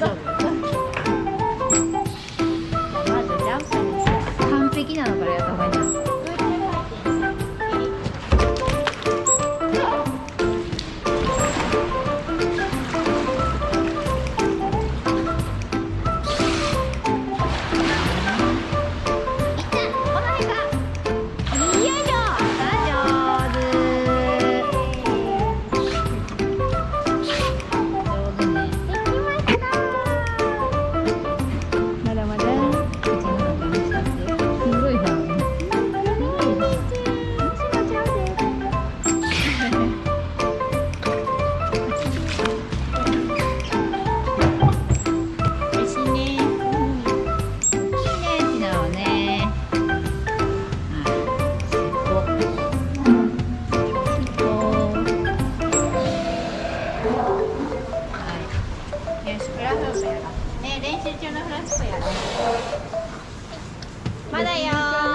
大丈フープやね練習中のフラップやろ。まだよ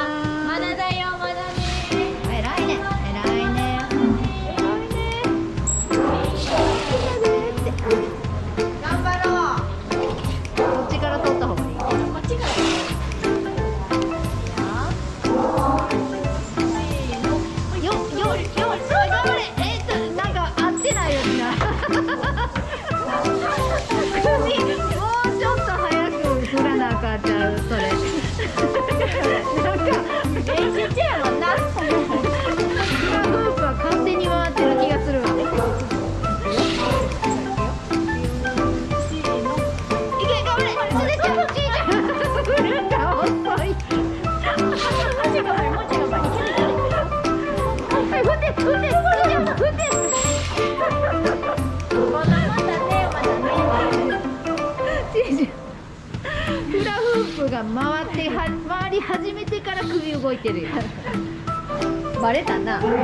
ふたじゃんフラフープが回っては回り始めてから首動いてるよバレたな もうちょっ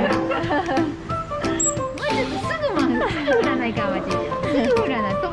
とすぐ回すぐ振らないかんわいちゃんすぐ振らない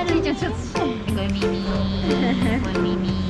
我咪咪，我咪咪。